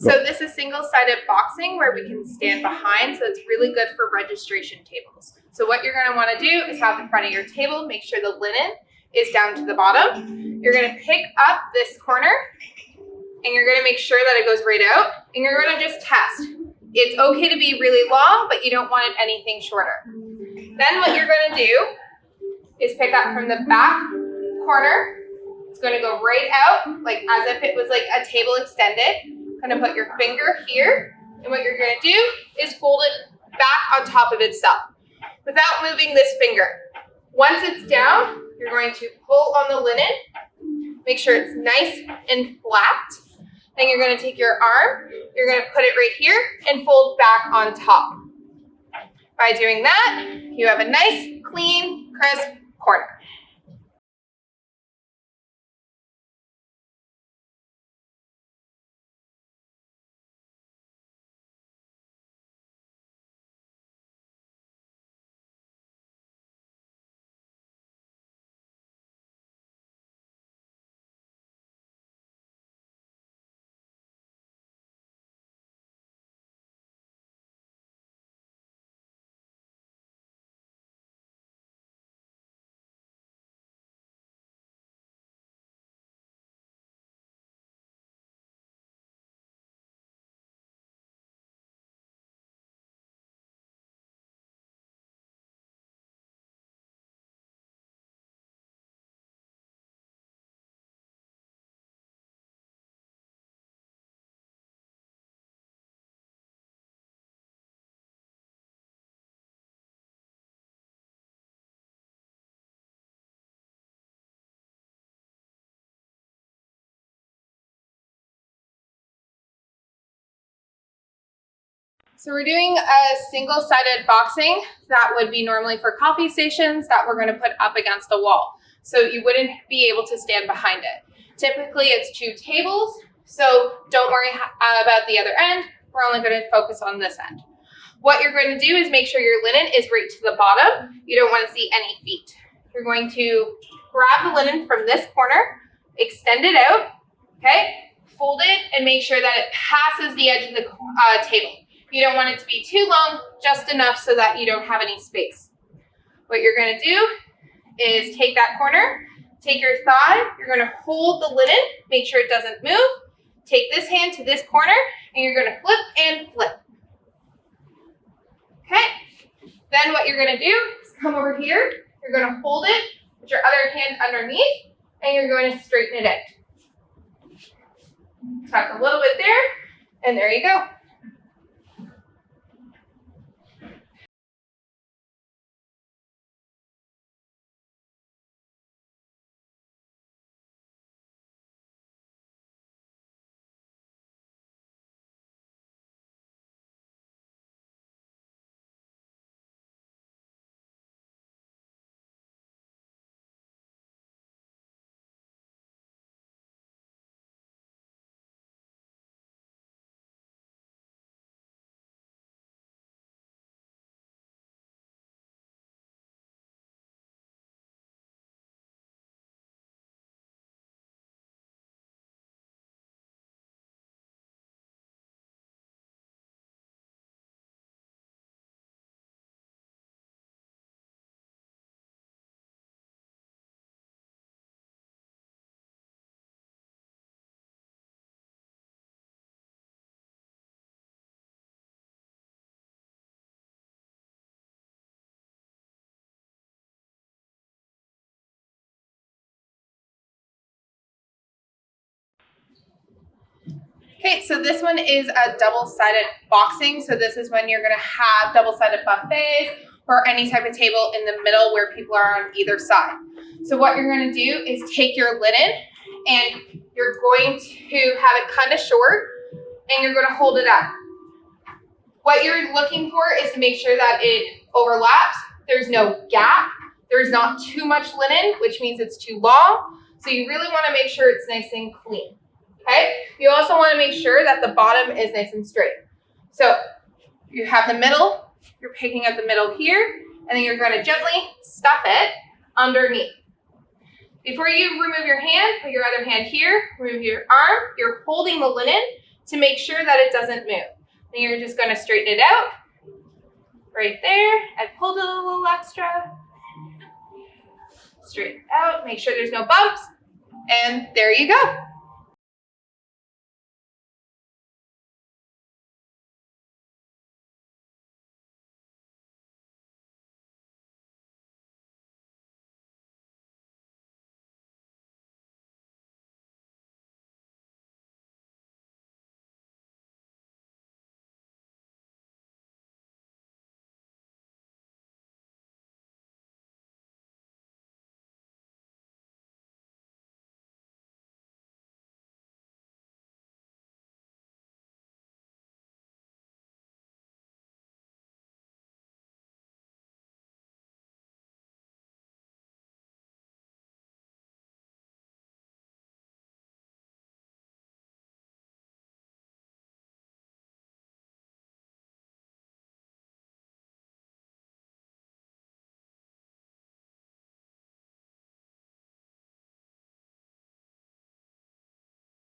So this is single-sided boxing where we can stand behind, so it's really good for registration tables. So what you're gonna wanna do is have the front of your table, make sure the linen is down to the bottom. You're gonna pick up this corner and you're gonna make sure that it goes right out and you're gonna just test. It's okay to be really long, but you don't want it anything shorter. Then what you're gonna do is pick up from the back corner. It's gonna go right out, like as if it was like a table extended. Gonna put your finger here, and what you're gonna do is fold it back on top of itself without moving this finger. Once it's down, you're going to pull on the linen, make sure it's nice and flat. Then you're gonna take your arm, you're gonna put it right here and fold back on top. By doing that, you have a nice, clean, crisp corner. So we're doing a single-sided boxing that would be normally for coffee stations that we're going to put up against a wall. So you wouldn't be able to stand behind it. Typically it's two tables, so don't worry about the other end. We're only going to focus on this end. What you're going to do is make sure your linen is right to the bottom. You don't want to see any feet. You're going to grab the linen from this corner, extend it out, okay? Fold it and make sure that it passes the edge of the uh, table. You don't want it to be too long, just enough so that you don't have any space. What you're gonna do is take that corner, take your thigh, you're gonna hold the linen, make sure it doesn't move. Take this hand to this corner, and you're gonna flip and flip. Okay? Then what you're gonna do is come over here, you're gonna hold it, put your other hand underneath, and you're going to straighten it out. Tuck a little bit there, and there you go. Okay, so this one is a double-sided boxing. So this is when you're gonna have double-sided buffets or any type of table in the middle where people are on either side. So what you're gonna do is take your linen and you're going to have it kind of short and you're gonna hold it up. What you're looking for is to make sure that it overlaps. There's no gap. There's not too much linen, which means it's too long. So you really wanna make sure it's nice and clean okay? You also wanna make sure that the bottom is nice and straight. So you have the middle, you're picking up the middle here, and then you're gonna gently stuff it underneath. Before you remove your hand, put your other hand here, remove your arm, you're holding the linen to make sure that it doesn't move. Then you're just gonna straighten it out. Right there, I pulled it a little extra. Straighten it out, make sure there's no bumps, and there you go.